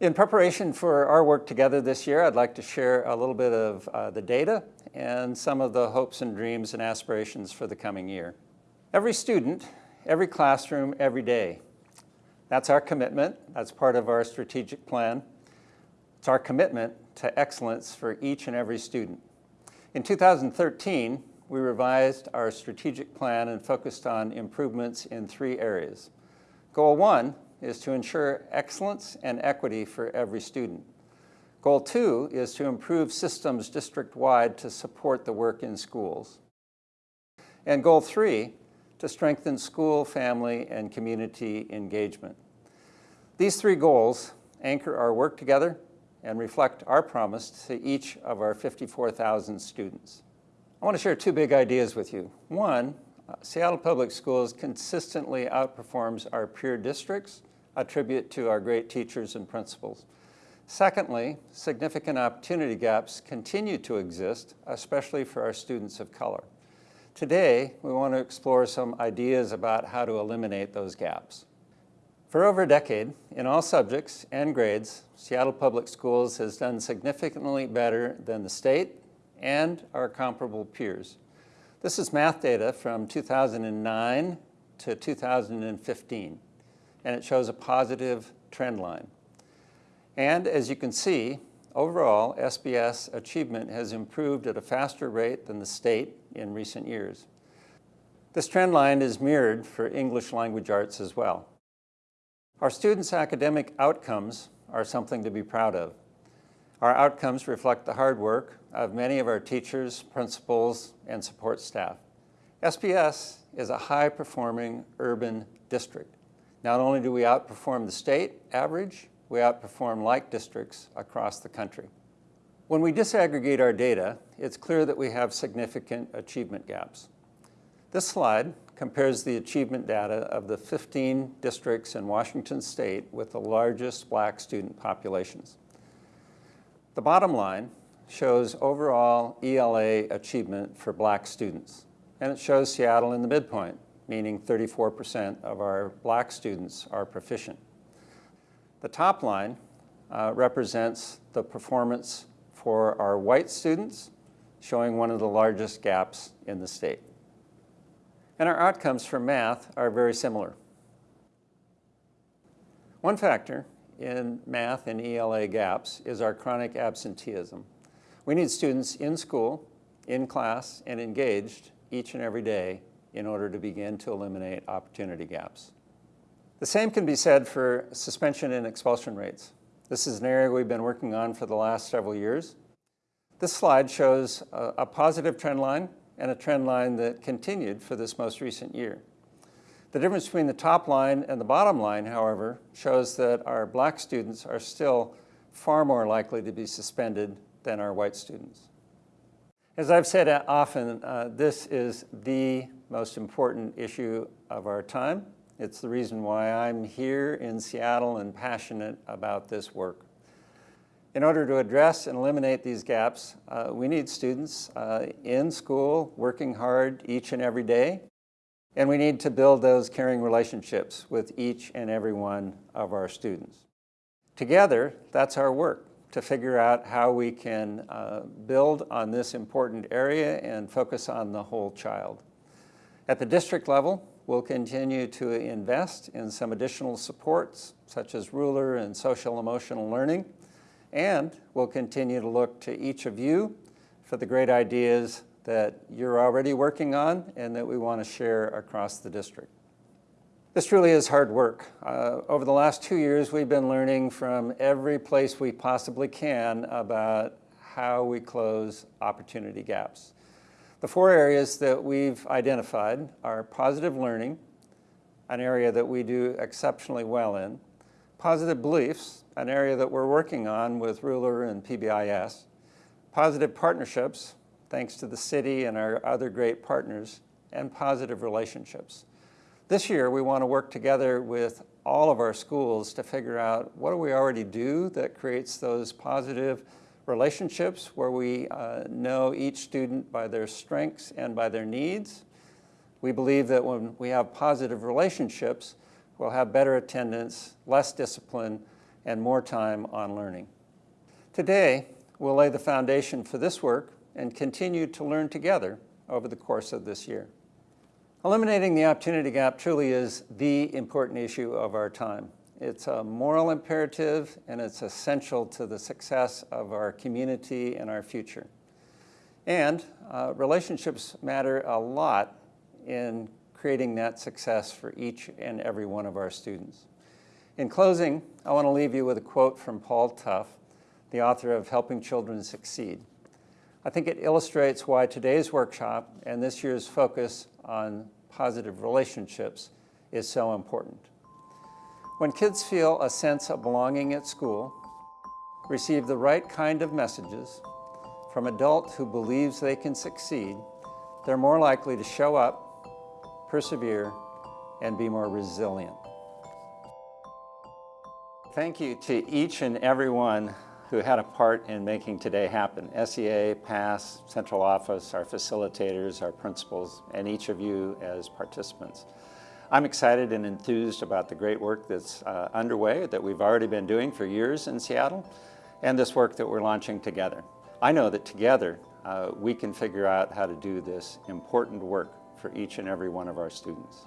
In preparation for our work together this year, I'd like to share a little bit of uh, the data and some of the hopes and dreams and aspirations for the coming year. Every student, every classroom, every day. That's our commitment. That's part of our strategic plan. It's our commitment to excellence for each and every student. In 2013, we revised our strategic plan and focused on improvements in three areas. Goal one is to ensure excellence and equity for every student. Goal two is to improve systems district-wide to support the work in schools. And goal three, to strengthen school, family, and community engagement. These three goals anchor our work together and reflect our promise to each of our 54,000 students. I want to share two big ideas with you. One, Seattle Public Schools consistently outperforms our peer districts, a tribute to our great teachers and principals. Secondly, significant opportunity gaps continue to exist, especially for our students of color. Today, we want to explore some ideas about how to eliminate those gaps. For over a decade, in all subjects and grades, Seattle Public Schools has done significantly better than the state and our comparable peers. This is math data from 2009 to 2015, and it shows a positive trend line. And as you can see, overall, SPS achievement has improved at a faster rate than the state in recent years. This trend line is mirrored for English language arts as well. Our students' academic outcomes are something to be proud of. Our outcomes reflect the hard work of many of our teachers, principals, and support staff. SPS is a high-performing urban district. Not only do we outperform the state average, we outperform like districts across the country. When we disaggregate our data, it's clear that we have significant achievement gaps. This slide compares the achievement data of the 15 districts in Washington state with the largest black student populations. The bottom line shows overall ELA achievement for black students, and it shows Seattle in the midpoint, meaning 34% of our black students are proficient. The top line uh, represents the performance for our white students, showing one of the largest gaps in the state. And our outcomes for math are very similar. One factor in math and ELA gaps is our chronic absenteeism. We need students in school, in class, and engaged each and every day in order to begin to eliminate opportunity gaps. The same can be said for suspension and expulsion rates. This is an area we've been working on for the last several years. This slide shows a, a positive trend line and a trend line that continued for this most recent year. The difference between the top line and the bottom line, however, shows that our black students are still far more likely to be suspended than our white students. As I've said often, uh, this is the most important issue of our time. It's the reason why I'm here in Seattle and passionate about this work. In order to address and eliminate these gaps, uh, we need students uh, in school working hard each and every day, and we need to build those caring relationships with each and every one of our students. Together, that's our work, to figure out how we can uh, build on this important area and focus on the whole child. At the district level, we'll continue to invest in some additional supports, such as ruler and social emotional learning, and we'll continue to look to each of you for the great ideas that you're already working on and that we want to share across the district. This truly is hard work. Uh, over the last two years, we've been learning from every place we possibly can about how we close opportunity gaps. The four areas that we've identified are positive learning, an area that we do exceptionally well in, positive beliefs, an area that we're working on with Ruler and PBIS. Positive partnerships, thanks to the city and our other great partners, and positive relationships. This year, we want to work together with all of our schools to figure out what do we already do that creates those positive relationships where we uh, know each student by their strengths and by their needs. We believe that when we have positive relationships, we'll have better attendance, less discipline, and more time on learning. Today, we'll lay the foundation for this work and continue to learn together over the course of this year. Eliminating the opportunity gap truly is the important issue of our time. It's a moral imperative and it's essential to the success of our community and our future. And uh, relationships matter a lot in creating that success for each and every one of our students. In closing, I want to leave you with a quote from Paul Tough, the author of Helping Children Succeed. I think it illustrates why today's workshop and this year's focus on positive relationships is so important. When kids feel a sense of belonging at school, receive the right kind of messages from adults who believes they can succeed, they're more likely to show up, persevere, and be more resilient. Thank you to each and every one who had a part in making today happen. SEA, PASS, Central Office, our facilitators, our principals, and each of you as participants. I'm excited and enthused about the great work that's uh, underway that we've already been doing for years in Seattle and this work that we're launching together. I know that together uh, we can figure out how to do this important work for each and every one of our students.